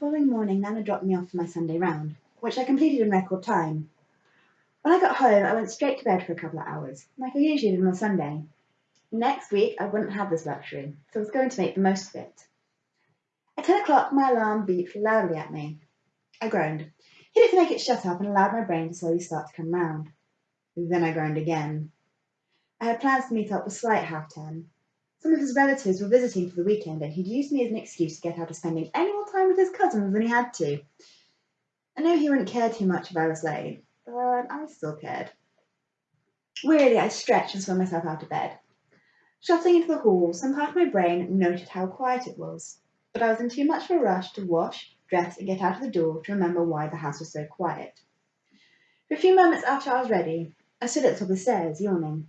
following morning, Nana dropped me off for my Sunday round, which I completed in record time. When I got home, I went straight to bed for a couple of hours, like I usually did on a Sunday. Next week, I wouldn't have this luxury, so I was going to make the most of it. At ten o'clock, my alarm beeped loudly at me. I groaned, hit it to make it shut up, and allowed my brain to slowly start to come round. Then I groaned again. I had plans to meet up with Sly at half ten. Some of his relatives were visiting for the weekend, and he'd used me as an excuse to get out of spending any more time with his cousins than he had to. I knew he wouldn't care too much if I was late, but I still cared. Wearily, I stretched and swung myself out of bed. Shuffling into the hall, some part of my brain noted how quiet it was, but I was in too much of a rush to wash, dress, and get out of the door to remember why the house was so quiet. For a few moments after I was ready, I stood at the top of the stairs, yawning.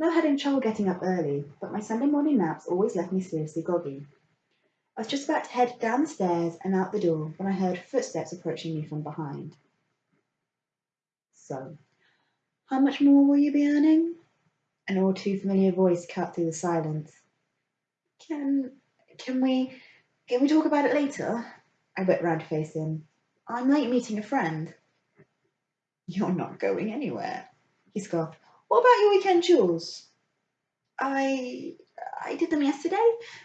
Now having trouble getting up early, but my Sunday morning naps always left me seriously groggy. I was just about to head down the stairs and out the door when I heard footsteps approaching me from behind. So, how much more will you be earning? An all too familiar voice cut through the silence. Can can we can we talk about it later? I went round to face him. I'm late meeting a friend. You're not going anywhere, he scoffed. What about your weekend chores? I I did them yesterday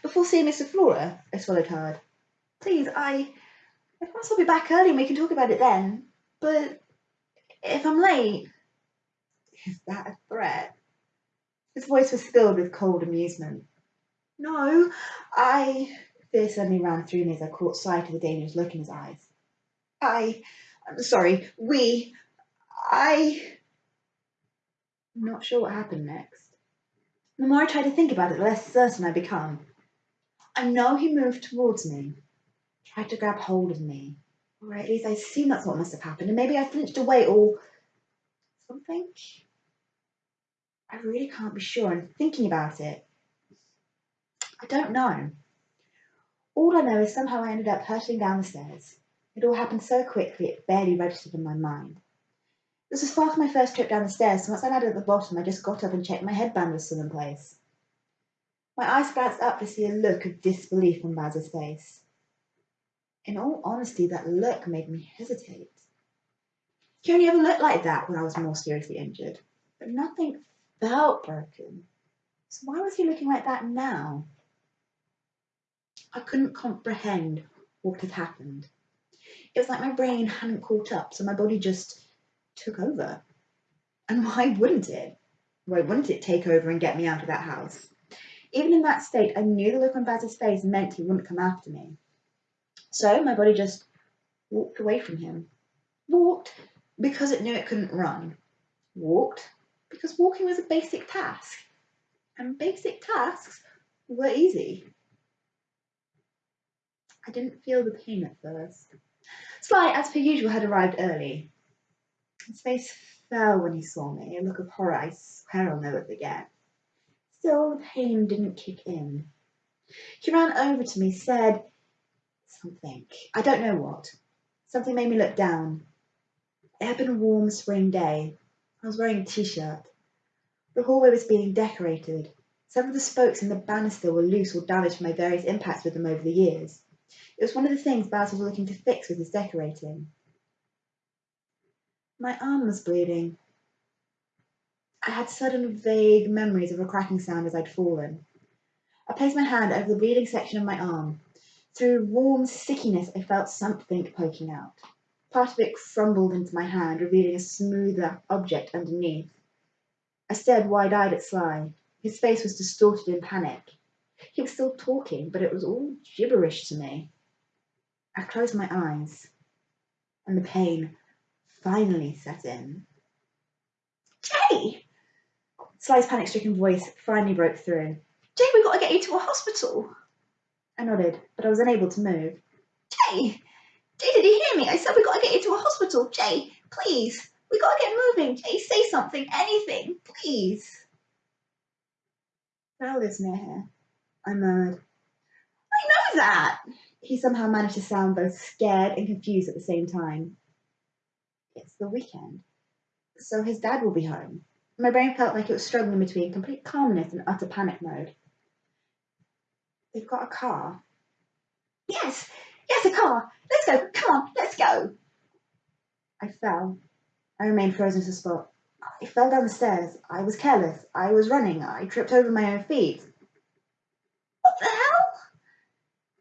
before seeing Mr. Flora. I swallowed hard. Please, I I promise I'll be back early and we can talk about it then. But if I'm late, is that a threat? His voice was filled with cold amusement. No, I. Fear suddenly ran through me as I caught sight of the dangerous look in his eyes. I. I'm sorry. We. I. Not sure what happened next. The more I try to think about it, the less certain I become. I know he moved towards me, tried to grab hold of me, or at least I assume that's what must have happened, and maybe I flinched away or something. I really can't be sure, and thinking about it, I don't know. All I know is somehow I ended up hurtling down the stairs. It all happened so quickly it barely registered in my mind. This was far from my first trip down the stairs, so once I landed at the bottom, I just got up and checked my headband was still in place. My eyes glanced up to see a look of disbelief on Baz's face. In all honesty, that look made me hesitate. He only ever looked like that when I was more seriously injured, but nothing felt broken. So why was he looking like that now? I couldn't comprehend what had happened. It was like my brain hadn't caught up, so my body just took over. And why wouldn't it? Why wouldn't it take over and get me out of that house? Even in that state, I knew the look on Baz's face meant he wouldn't come after me. So my body just walked away from him. Walked because it knew it couldn't run. Walked because walking was a basic task. And basic tasks were easy. I didn't feel the pain at first. Sly, as per usual, had arrived early. His face fell when he saw me, a look of horror I swear I'll never forget. Still, the pain didn't kick in. He ran over to me, said something. I don't know what. Something made me look down. It had been a warm spring day. I was wearing a t-shirt. The hallway was being decorated. Some of the spokes in the banister were loose or damaged from my various impacts with them over the years. It was one of the things Baz was looking to fix with his decorating. My arm was bleeding. I had sudden vague memories of a cracking sound as I'd fallen. I placed my hand over the bleeding section of my arm. Through warm stickiness, I felt something poking out. Part of it crumbled into my hand, revealing a smoother object underneath. I stared wide eyed at Sly. His face was distorted in panic. He was still talking, but it was all gibberish to me. I closed my eyes, and the pain finally set in. Jay! Sly's panic stricken voice finally broke through. Jay, we've gotta get you to a hospital. I nodded, but I was unable to move. Jay! Jay, did you hear me? I said we've gotta get you to a hospital. Jay, please. We've gotta get moving. Jay, say something, anything, please. Val lives near here, I murmured. I know that. He somehow managed to sound both scared and confused at the same time. It's the weekend, so his dad will be home. My brain felt like it was struggling between complete calmness and utter panic mode. They've got a car. Yes, yes, a car. Let's go. Come on, let's go. I fell. I remained frozen to the spot. I fell down the stairs. I was careless. I was running. I tripped over my own feet. What the hell?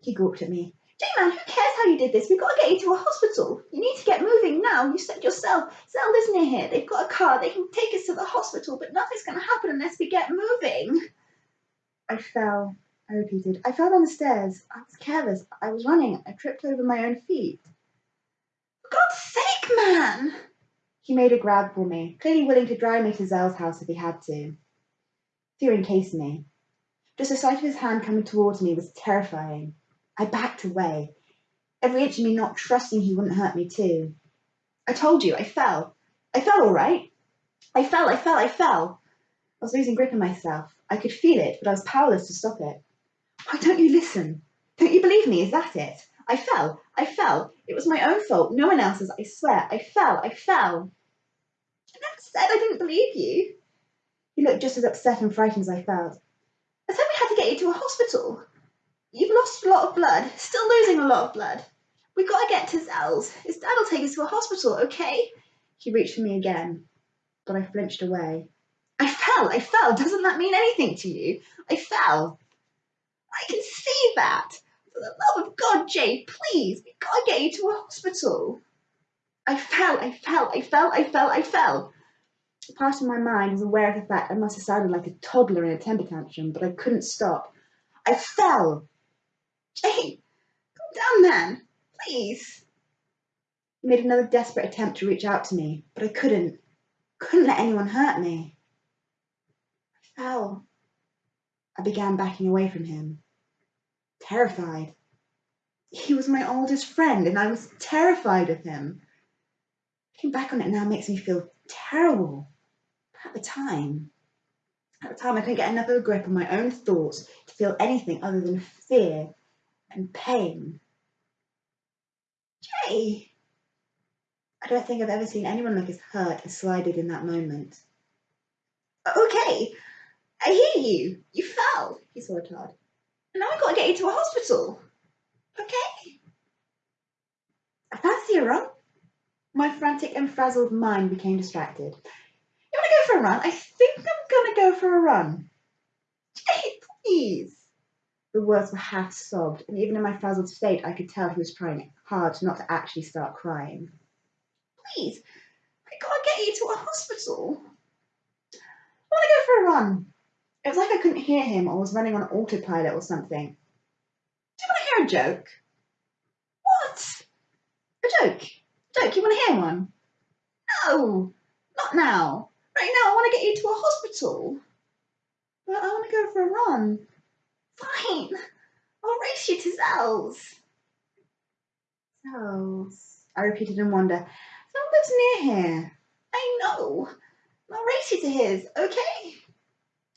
He gawped at me. J-Man, who cares how you did this? We've got to get you to a hospital. You need to get moving now. You said yourself, Zelda's near here. They've got a car. They can take us to the hospital, but nothing's going to happen unless we get moving. I fell. I repeated. I fell down the stairs. I was careless. I was running. I tripped over my own feet. For God's sake, man! He made a grab for me, clearly willing to drive me to Zell's house if he had to. Fear encased me. Just the sight of his hand coming towards me was terrifying. I backed away, every inch of me not trusting he wouldn't hurt me too. I told you, I fell. I fell all right. I fell, I fell, I fell. I was losing grip on myself. I could feel it, but I was powerless to stop it. Why don't you listen? Don't you believe me? Is that it? I fell. I fell. It was my own fault. No one else's. I swear. I fell. I fell. I never said I didn't believe you. He looked just as upset and frightened as I felt. I said we had to get you to a hospital. You've lost a lot of blood. Still losing a lot of blood. We've got to get to Zell's. His dad will take us to a hospital, okay? He reached for me again, but I flinched away. I fell. I fell. Doesn't that mean anything to you? I fell. I can see that. For the love of God, Jay, please, we've got to get you to a hospital. I fell, I fell, I fell, I fell, I fell. Part of my mind was aware of the fact I must have sounded like a toddler in a temper tantrum, but I couldn't stop. I fell. Jay, calm down, man. Please. He made another desperate attempt to reach out to me, but I couldn't. Couldn't let anyone hurt me. I fell. I began backing away from him, terrified. He was my oldest friend, and I was terrified of him. Looking back on it now makes me feel terrible. But at the time, at the time, I couldn't get enough of a grip on my own thoughts to feel anything other than fear and pain. Jay! I don't think I've ever seen anyone look as hurt as Sly did in that moment. Okay, I hear you. You fell, he swore hard. And now I've got to get you to a hospital. Okay? I fancy a run. My frantic and frazzled mind became distracted. You want to go for a run? I think I'm going to go for a run. Jay, please. The words were half sobbed, and even in my frazzled state, I could tell he was trying hard not to actually start crying. Please, I can't get you to a hospital. I want to go for a run. It was like I couldn't hear him or was running on autopilot or something. Do you want to hear a joke? What? A joke? A joke, you want to hear one? No, not now. Right now, I want to get you to a hospital. But I want to go for a run. Fine. I'll race you to Zell's. Zell's, I repeated in wonder. Zell lives near here. I know. I'll race you to his, okay?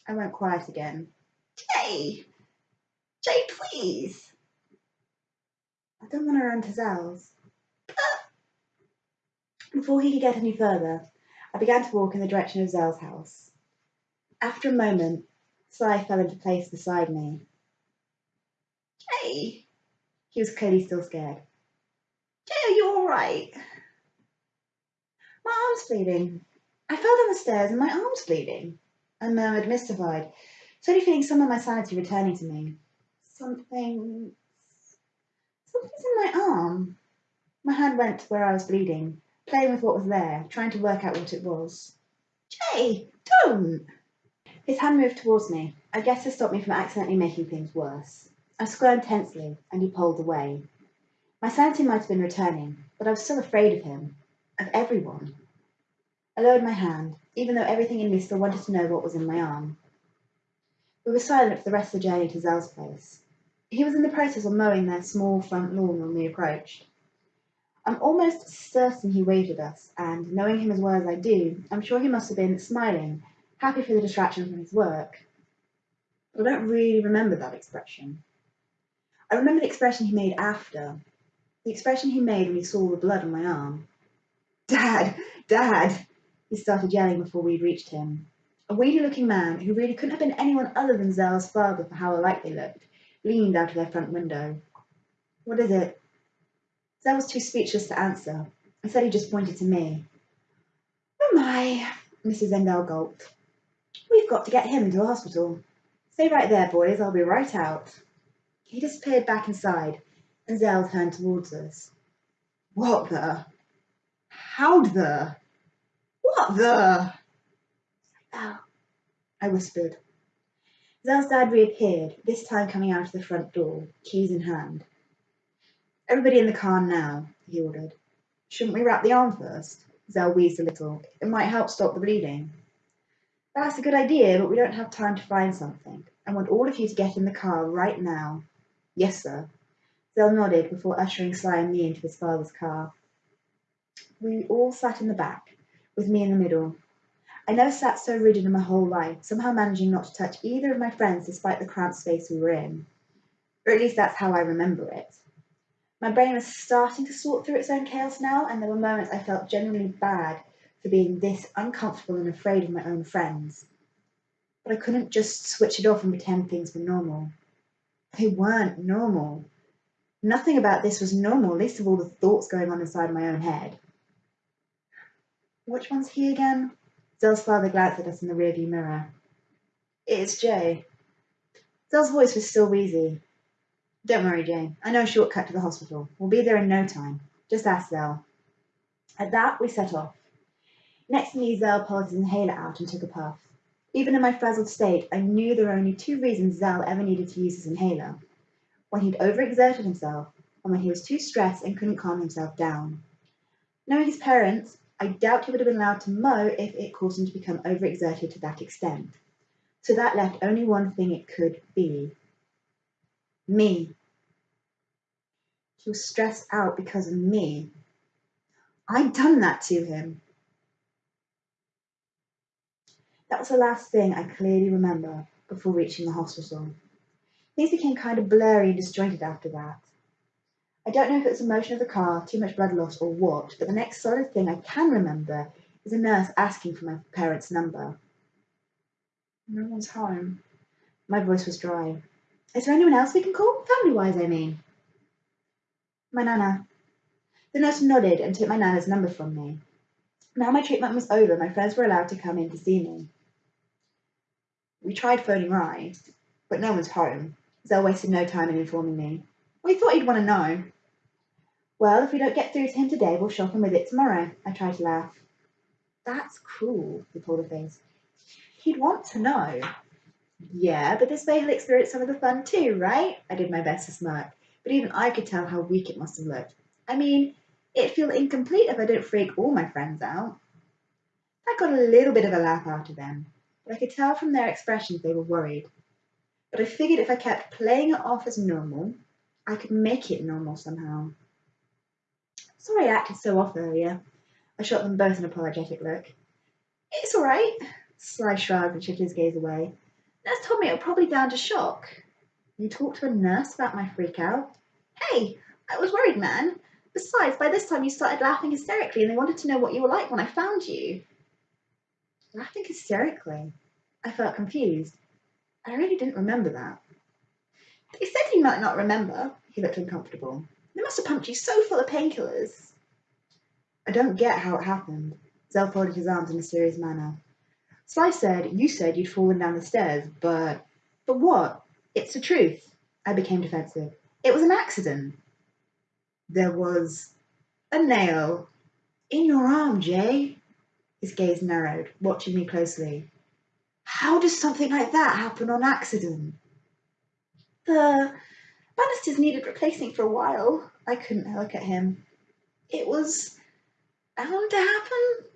I went quiet again. Jay! Jay, please! I don't want to run to Zell's. Before he could get any further, I began to walk in the direction of Zell's house. After a moment, Sly fell into place beside me. Jay! He was clearly still scared. Jay, are you all right? My arm's bleeding. I fell down the stairs and my arm's bleeding. I murmured, mystified, slowly feeling some of my sanity returning to me. Something. Something's in my arm. My hand went to where I was bleeding, playing with what was there, trying to work out what it was. Jay, don't! His hand moved towards me, I guess to stop me from accidentally making things worse. I squirmed tensely, and he pulled away. My sanity might have been returning, but I was still afraid of him, of everyone. I lowered my hand, even though everything in me still wanted to know what was in my arm. We were silent for the rest of the journey to Zell's place. He was in the process of mowing their small front lawn when we approached. I'm almost certain he waved at us, and, knowing him as well as I do, I'm sure he must have been smiling, happy for the distraction from his work. But I don't really remember that expression. I remember the expression he made after, the expression he made when he saw the blood on my arm. Dad! Dad! He started yelling before we'd reached him. A weedy looking man, who really couldn't have been anyone other than Zell's father for how alike they looked, leaned out of their front window. What is it? Zell was too speechless to answer. Instead, he just pointed to me. Oh my, Mrs. Endell gulped. We've got to get him to the hospital. Stay right there, boys. I'll be right out. He disappeared back inside, and Zell turned towards us. What the? How'd the? What the? Oh, I whispered. Zell's dad reappeared, this time coming out of the front door, keys in hand. Everybody in the car now, he ordered. Shouldn't we wrap the arm first? Zell wheezed a little. It might help stop the bleeding. That's a good idea, but we don't have time to find something. I want all of you to get in the car right now. Yes, sir. Zell nodded before ushering Sly and me into his father's car. We all sat in the back, with me in the middle. I never sat so rigid in my whole life, somehow managing not to touch either of my friends despite the cramped space we were in. Or at least that's how I remember it. My brain was starting to sort through its own chaos now, and there were moments I felt genuinely bad for being this uncomfortable and afraid of my own friends. But I couldn't just switch it off and pretend things were normal. They weren't normal. Nothing about this was normal, least of all the thoughts going on inside my own head. Which one's he again? Zell's father glanced at us in the rearview mirror. It's Jay. Zell's voice was still wheezy. Don't worry, Jay. I know a shortcut to the hospital. We'll be there in no time. Just ask Zell. At that, we set off. Next to me, Zell pulled his inhaler out and took a puff. Even in my frazzled state, I knew there were only two reasons Zell ever needed to use his inhaler when he'd overexerted himself and when he was too stressed and couldn't calm himself down. Knowing his parents, I doubt he would have been allowed to mow if it caused him to become overexerted to that extent. So that left only one thing it could be me. He was stressed out because of me. I'd done that to him. That was the last thing I clearly remember before reaching the hospital. Things became kind of blurry and disjointed after that. I don't know if it was the motion of the car, too much blood loss, or what, but the next solid thing I can remember is a nurse asking for my parents' number. No one's home. My voice was dry. Is there anyone else we can call? Family wise, I mean. My nana. The nurse nodded and took my nana's number from me. Now my treatment was over, my friends were allowed to come in to see me. We tried phoning Rye, but no one's home. Zell wasted no time in informing me. We thought he'd want to know. Well, if we don't get through to him today, we'll shock him with it tomorrow. I tried to laugh. That's cruel, he pulled a face. He'd want to know. Yeah, but this way he'll experience some of the fun too, right? I did my best to smirk, but even I could tell how weak it must have looked. I mean, it'd feel incomplete if I didn't freak all my friends out. I got a little bit of a laugh out of them, but I could tell from their expressions they were worried. But I figured if I kept playing it off as normal, I could make it normal somehow. Sorry I acted so off earlier. I shot them both an apologetic look. It's all right. Sly shrugged and shifted his gaze away. Nurse told me it was probably down to shock. You talked to a nurse about my freak out? Hey, I was worried, man. Besides, by this time you started laughing hysterically and they wanted to know what you were like when I found you. Laughing hysterically? I felt confused. I really didn't remember that. They said you might not remember. He looked uncomfortable. They must have pumped you so full of painkillers. I don't get how it happened. Zell folded his arms in a serious manner. Sly said you said you'd fallen down the stairs, but. But what? It's the truth. I became defensive. It was an accident. There was a nail in your arm, Jay. His gaze narrowed, watching me closely. How does something like that happen on accident? The banisters needed replacing for a while. I couldn't look at him. It was bound to happen?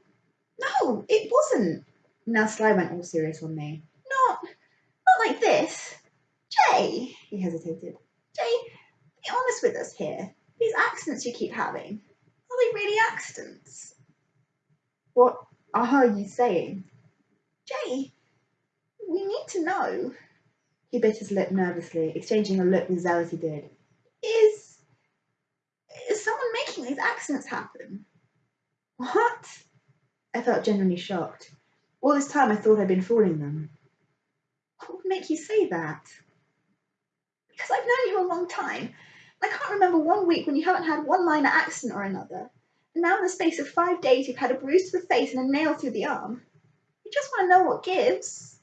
No, it wasn't. Now Sly went all serious on me. Not, not like this. Jay, he hesitated. Jay, be honest with us here. These accidents you keep having, are they really accidents? What are you saying? Jay, we need to know. He bit his lip nervously, exchanging a look with Zell as he did. Is is someone making these accidents happen? What? I felt genuinely shocked. All this time I thought I'd been fooling them. What would make you say that? Because I've known you a long time. I can't remember one week when you haven't had one minor accident or another. Now in the space of five days you've had a bruise to the face and a nail through the arm. You just want to know what gives.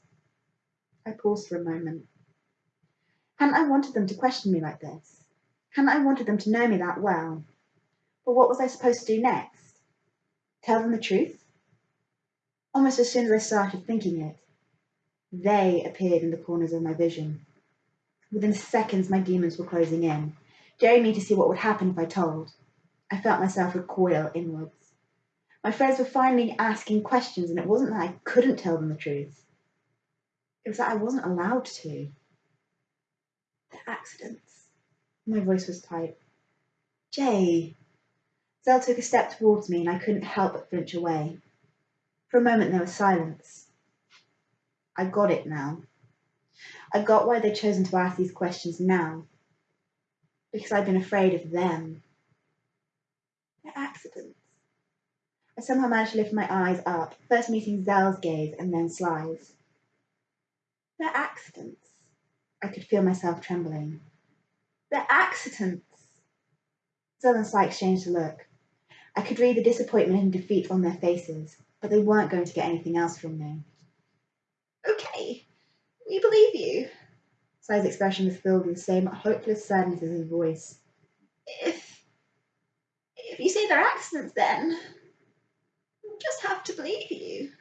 I paused for a moment. Hadn't I wanted them to question me like this? Hadn't I wanted them to know me that well? But what was I supposed to do next? Tell them the truth? Almost as soon as I started thinking it, they appeared in the corners of my vision. Within seconds, my demons were closing in, daring me to see what would happen if I told. I felt myself recoil inwards. My friends were finally asking questions, and it wasn't that I couldn't tell them the truth. It was that I wasn't allowed to. The accidents. My voice was tight. Jay. Zell took a step towards me, and I couldn't help but flinch away. For a moment there was silence. I got it now. I got why they'd chosen to ask these questions now. Because I'd been afraid of them. Accidents. I somehow managed to lift my eyes up, first meeting Zell's gaze and then Sly's. They're accidents. I could feel myself trembling. They're accidents. Zell and Sly exchanged a look. I could read the disappointment and defeat on their faces, but they weren't going to get anything else from me. Okay, we believe you. Sly's expression was filled with the same hopeless sadness as his voice. If if you say they're accidents then we'll just have to believe you.